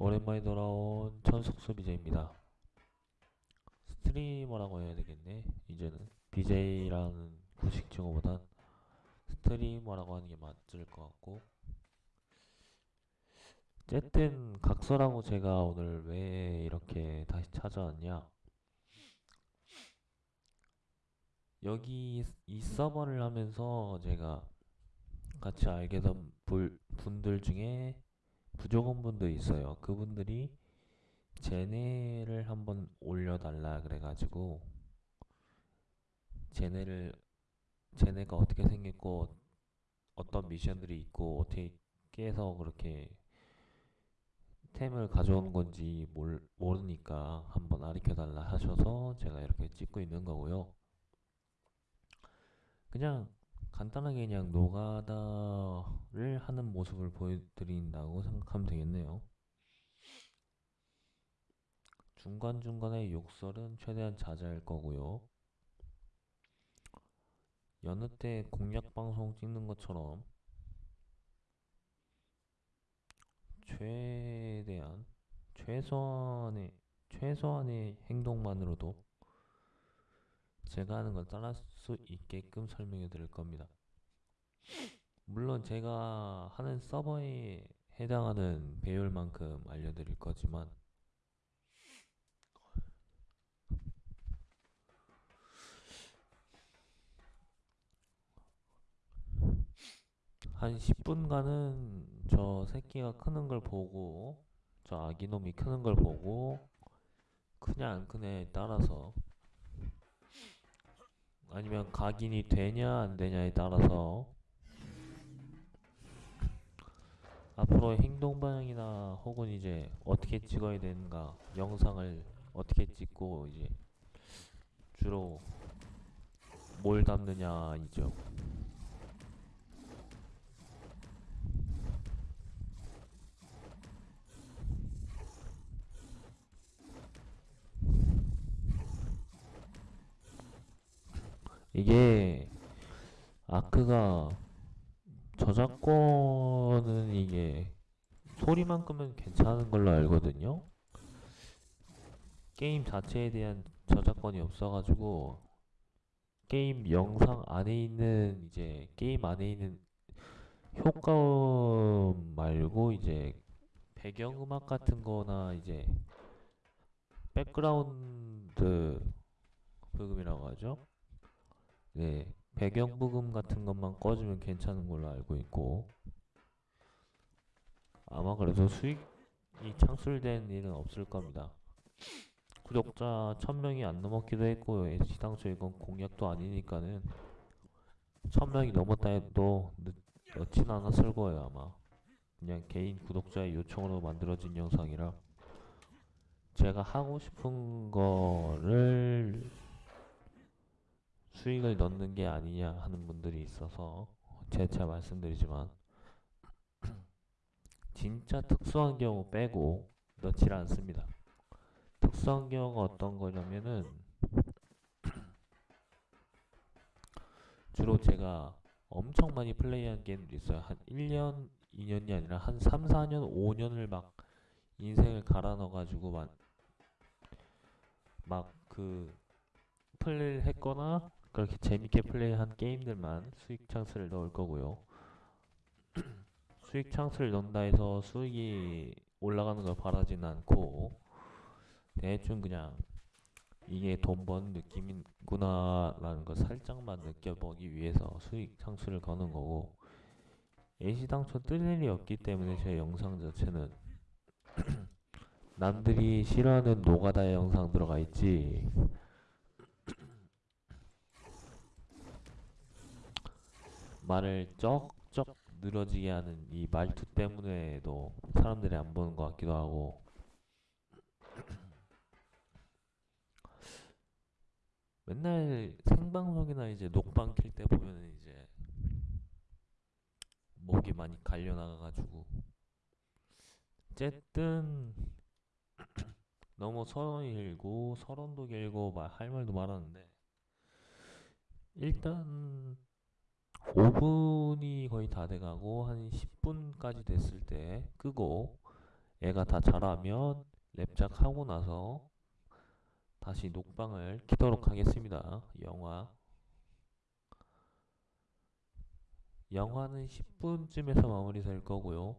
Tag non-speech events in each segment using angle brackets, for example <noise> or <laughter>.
오랜만에 돌아온 천석수 BJ입니다. 스트리머라고 해야 되겠네. 이제는 BJ라는 구식 칭호보단 스트리머라고 하는 게 맞을 것 같고. 어쨌든 각서라고 제가 오늘 왜 이렇게 다시 찾아왔냐? 여기 이 서버를 하면서 제가 같이 알게 된 불- 분들 중에 부족원분도 있어요. 그분들이 제네를 한번 올려달라 그래가지고 제네를 제네가 어떻게 생겼고 어떤 미션들이 있고 어떻게 깨서 그렇게 템을 가져오는 건지 몰, 모르니까 한번 가르쳐달라 하셔서 제가 이렇게 찍고 있는 거고요. 그냥 간단하게 그냥 노가다를 하는 모습을 보여드린다고 생각하면 되겠네요. 중간중간에 욕설은 최대한 자제할 거고요. 여느 때 공략 방송 찍는 것처럼 최대한 최소한의 최소한의 행동만으로도 제가 하는 걸 따라할 수 있게끔 설명해 드릴 겁니다. 물론 제가 하는 서버에 해당하는 배열만큼 알려드릴 거지만 한 10분간은 저 새끼가 크는 걸 보고 저 아기놈이 크는 걸 보고 크냐 안 크냐에 따라서 아니면 각인이 되냐 안 되냐에 따라서 앞으로 행동 방향이나 혹은 이제 어떻게 찍어야 되는가 영상을 어떻게 찍고 이제 주로 뭘 담느냐 이죠. 이게 아크가 저작권은 이게 소리만 끄면 괜찮은 걸로 알거든요. 게임 자체에 대한 저작권이 없어가지고 게임 영상 안에 있는 이제 게임 안에 있는 효과음 말고 이제 배경음악 같은 거나 이제 백그라운드 브금이라고 하죠. 네, 배경 브금 같은 것만 꺼주면 괜찮은 걸로 알고 있고 아마 그래도 수익이 창출된 일은 없을 겁니다. 구독자 1000명이 안 넘었기도 했고 시당초 이건 공약도 아니니까는 1000명이 넘었다 해도 늦, 넣진 않았을 거예요 아마 그냥 개인 구독자의 요청으로 만들어진 영상이라 제가 하고 싶은 거를 수익을 넣는 게 아니냐 하는 분들이 있어서 재차 말씀드리지만 <clears throat> 진짜 특수한 경우 빼고 넣질 않습니다. 특수한 경우가 어떤 거냐면은 <clears throat> 주로 제가 엄청 많이 플레이한 게임들이 있어요. 한 1년, 2년이 아니라 한 3, 4년, 5년을 막 인생을 갈아 넣어가지고 막, 막그 플레이를 했거나 그렇게 재밌게 플레이한 게임들만 수익 창스를 넣을 거고요. <clears throat> 수익 창스를 넣는다 해서 수익이 올라가는 걸 바라진 않고 대충 그냥 이게 돈 버는 느낌이구나 라는 걸 살짝만 느껴보기 위해서 수익 창수를 거는 거고 애시당초 뜰 일이 없기 때문에 제 영상 자체는 <clears throat> 남들이 싫어하는 노가다의 영상 들어가 있지 말을 쩍쩍 늘어지게 하는 이 말투 때문에도 사람들이 안 보는 것 같기도 하고. <clears throat> 맨날 생방송이나 이제 녹방 킬 때 보면은 이제 목이 많이 갈려 나가가지고. 어쨌든 <clears throat> 너무 서론이 길고 서론도 길고 말 할 말도 많았는데 일단 5분이 거의 다 돼가고 한 10분까지 됐을 때 끄고 애가 다 자라면 랩작 하고 나서 다시 녹방을 키도록 하겠습니다. 영화. 영화는 10분쯤에서 마무리 될 거고요.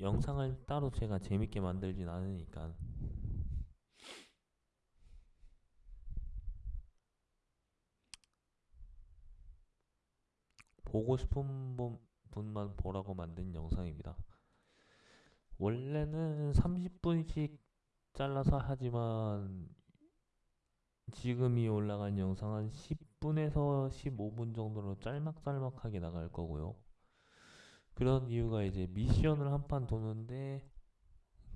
영상을 따로 제가 재밌게 만들진 않으니까 보고 싶은 분- 분만 보라고 만든 영상입니다. 원래는 30분씩 잘라서 하지만 지금이 올라간 영상은 10분에서 15분 정도로 짤막짤막하게 나갈 거고요. 그런 이유가 이제 미션을 한 판 도는데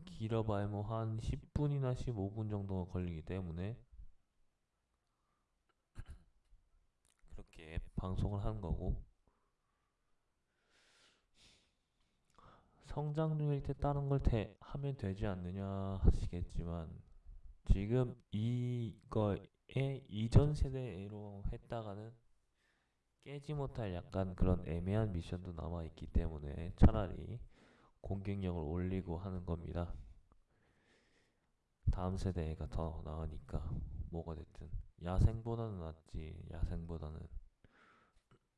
길어봐야 뭐 한 10분이나 15분 정도가 걸리기 때문에 그렇게 방송을 하는 거고. 성장 중일 때 다른 걸 대, 하면 되지 않느냐 하시겠지만 지금 이거에 이전 세대로 했다가는 깨지 못할 약간 그런 애매한 미션도 남아 있기 때문에 차라리 공격력을 올리고 하는 겁니다. 다음 세대가 더 나으니까 뭐가 됐든 야생보다는 낫지 야생보다는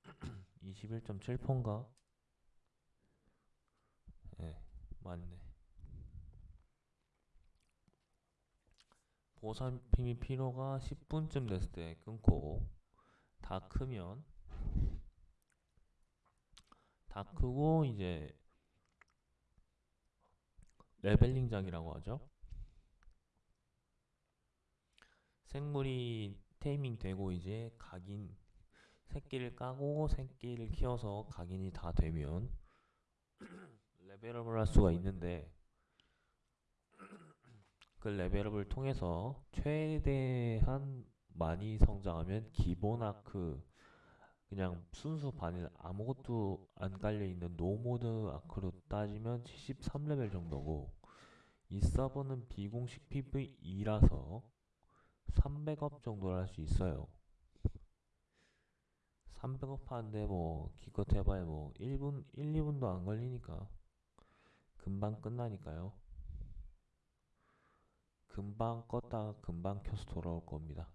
<clears throat> 21.7%인가? 예, 맞네. 보살핌이 필요가 10분쯤 됐을 때 끊고 다 크면 다 크고 이제 leveling작이라고 하죠. 생물이 taming 되고 이제 각인 새끼를 까고 새끼를 키워서 각인이 다 되면 <clears throat> 레벨업을 할 수가 있는데 <clears throat> 그 레벨업을 통해서 최대한 많이 성장하면 기본 아크 그냥 순수 바닐 아무것도 안 깔려 있는 no mod 아크로 따지면 73레벨 정도고 이 서버는 비공식 PVE라서 300업 정도를 할 수 있어요. 300업 하는데 뭐 기껏 해봐야 뭐 1분, 1, 2분도 안 걸리니까 금방 끝나니까요. 금방 껐다가 금방 켜서 돌아올 겁니다.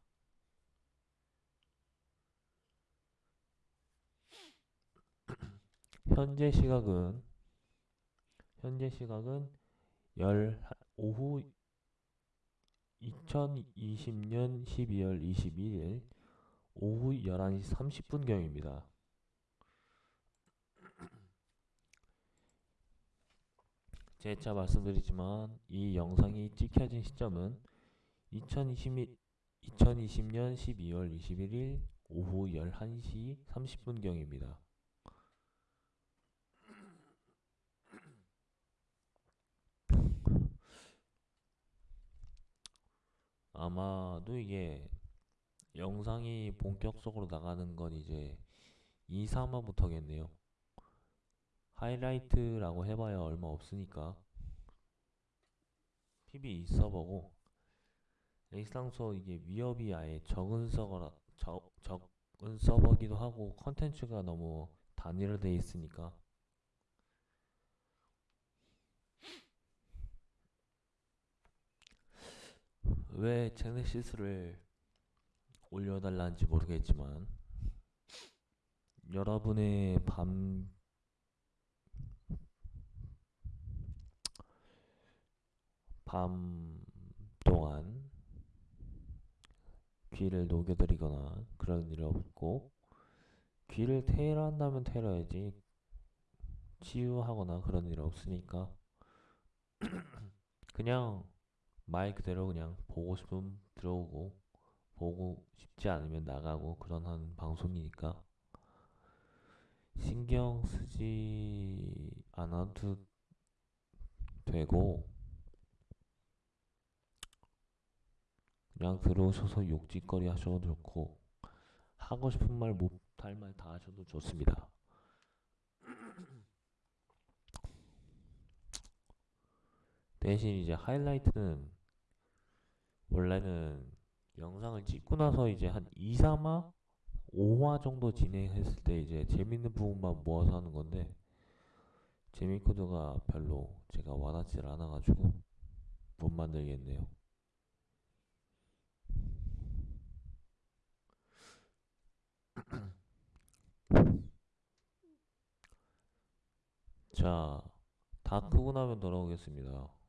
현재 시각은 현재 시각은 열 오후 2020년 12월 21일 오후 11시 30분경입니다. 재차 말씀드리지만 이 영상이 찍혀진 시점은 2020, 2020년 12월 21일 오후 11시 30분경입니다. 아마도 이게 영상이 본격적으로 나가는 건 이제 2, 3화부터겠네요. 하이라이트라고 해봐야 얼마 없으니까 PB 서버고 일상소 이게 위협이 아예 적은 서버라 적, 적은 서버기도 하고 컨텐츠가 너무 단일화돼 있으니까 왜 제네시스를 올려달라는지 모르겠지만 여러분의 밤 밤 동안 귀를 녹여드리거나 그런 일 없고 귀를 테일한다면 테일어야지 치유하거나 그런 일 없으니까 <clears throat> 그냥 말 그대로 그냥 보고 싶으면 들어오고 보고 싶지 않으면 나가고 그런 한 방송이니까 신경 쓰지 않아도 되고 그냥 들어오셔서 욕짓거리 하셔도 좋고 하고 싶은 말 못할 말 다 하셔도 좋습니다. <clears throat> 대신 이제 하이라이트는 원래는 영상을 찍고 나서 이제 한 2, 3화, 5화 정도 진행했을 때 이제 재밌는 부분만 모아서 하는 건데 재미 코드가 별로 제가 와닿질 않아가지고 못 만들겠네요. <clears throat> 자, 다 크고 나면 돌아오겠습니다.